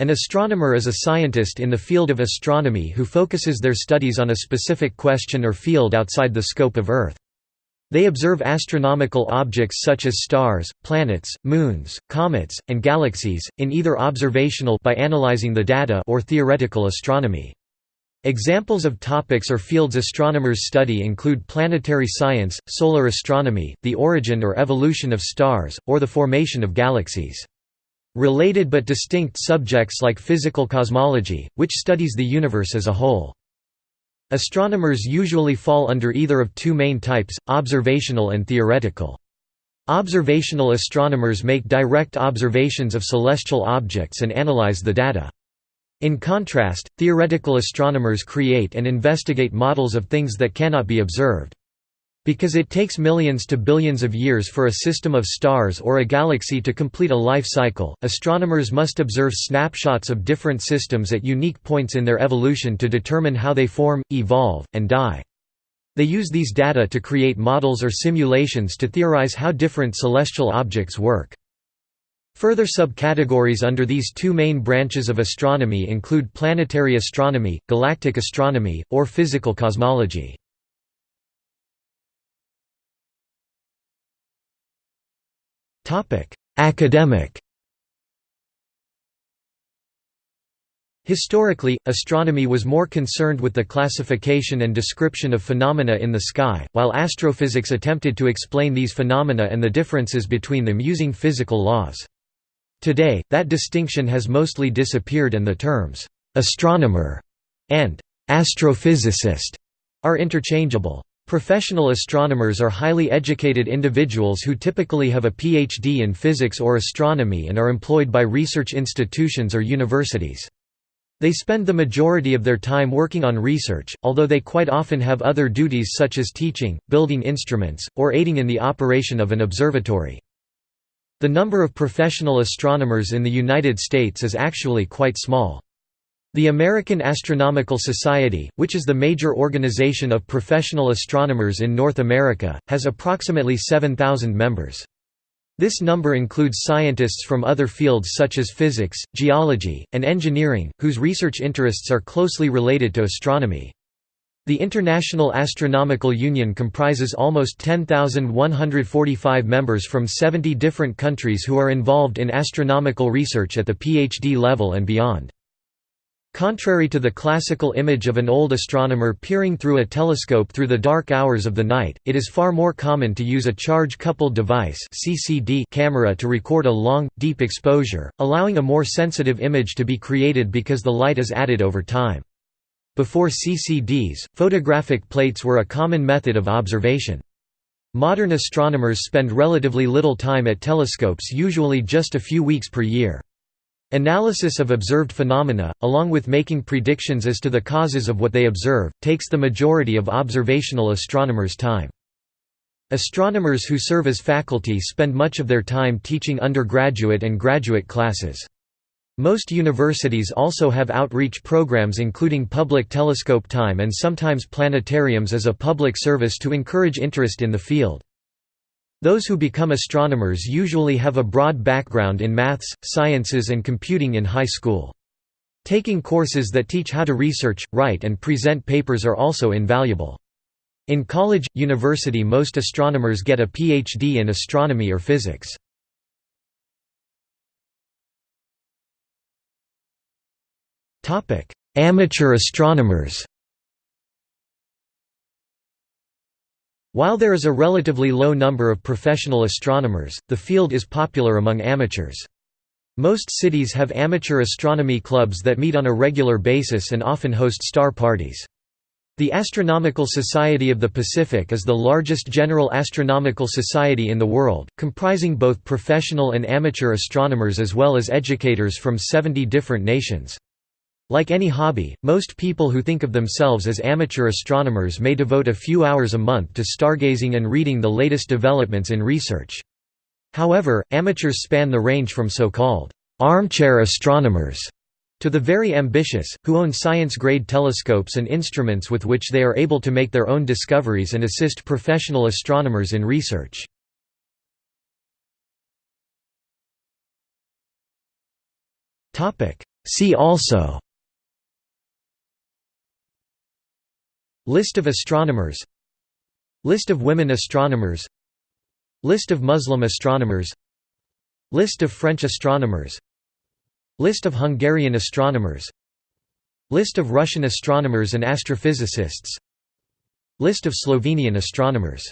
An astronomer is a scientist in the field of astronomy who focuses their studies on a specific question or field outside the scope of Earth. They observe astronomical objects such as stars, planets, moons, comets, and galaxies, in either observational by analyzing the data or theoretical astronomy. Examples of topics or fields astronomers study include planetary science, solar astronomy, the origin or evolution of stars, or the formation of galaxies. Related but distinct subjects like physical cosmology, which studies the universe as a whole. Astronomers usually fall under either of two main types, observational and theoretical. Observational astronomers make direct observations of celestial objects and analyze the data. In contrast, theoretical astronomers create and investigate models of things that cannot be observed. Because it takes millions to billions of years for a system of stars or a galaxy to complete a life cycle, astronomers must observe snapshots of different systems at unique points in their evolution to determine how they form, evolve, and die. They use these data to create models or simulations to theorize how different celestial objects work. Further subcategories under these two main branches of astronomy include planetary astronomy, galactic astronomy, or physical cosmology. Academic Historically, astronomy was more concerned with the classification and description of phenomena in the sky, while astrophysics attempted to explain these phenomena and the differences between them using physical laws. Today, that distinction has mostly disappeared and the terms, "'astronomer' and "'astrophysicist' are interchangeable. Professional astronomers are highly educated individuals who typically have a PhD in physics or astronomy and are employed by research institutions or universities. They spend the majority of their time working on research, although they quite often have other duties such as teaching, building instruments, or aiding in the operation of an observatory. The number of professional astronomers in the United States is actually quite small. The American Astronomical Society, which is the major organization of professional astronomers in North America, has approximately 7,000 members. This number includes scientists from other fields such as physics, geology, and engineering, whose research interests are closely related to astronomy. The International Astronomical Union comprises almost 10,145 members from 70 different countries who are involved in astronomical research at the PhD level and beyond. Contrary to the classical image of an old astronomer peering through a telescope through the dark hours of the night, it is far more common to use a charge-coupled device CCD camera to record a long, deep exposure, allowing a more sensitive image to be created because the light is added over time. Before CCDs, photographic plates were a common method of observation. Modern astronomers spend relatively little time at telescopes usually just a few weeks per year. Analysis of observed phenomena, along with making predictions as to the causes of what they observe, takes the majority of observational astronomers' time. Astronomers who serve as faculty spend much of their time teaching undergraduate and graduate classes. Most universities also have outreach programs including public telescope time and sometimes planetariums as a public service to encourage interest in the field. Those who become astronomers usually have a broad background in maths, sciences and computing in high school. Taking courses that teach how to research, write and present papers are also invaluable. In college, university most astronomers get a PhD in astronomy or physics. Amateur astronomers While there is a relatively low number of professional astronomers, the field is popular among amateurs. Most cities have amateur astronomy clubs that meet on a regular basis and often host star parties. The Astronomical Society of the Pacific is the largest general astronomical society in the world, comprising both professional and amateur astronomers as well as educators from 70 different nations. Like any hobby, most people who think of themselves as amateur astronomers may devote a few hours a month to stargazing and reading the latest developments in research. However, amateurs span the range from so-called armchair astronomers to the very ambitious, who own science-grade telescopes and instruments with which they are able to make their own discoveries and assist professional astronomers in research. See also List of astronomers. List of women astronomers. List of Muslim astronomers. List of French astronomers. List of Hungarian astronomers. List of Russian astronomers and astrophysicists. List of Slovenian astronomers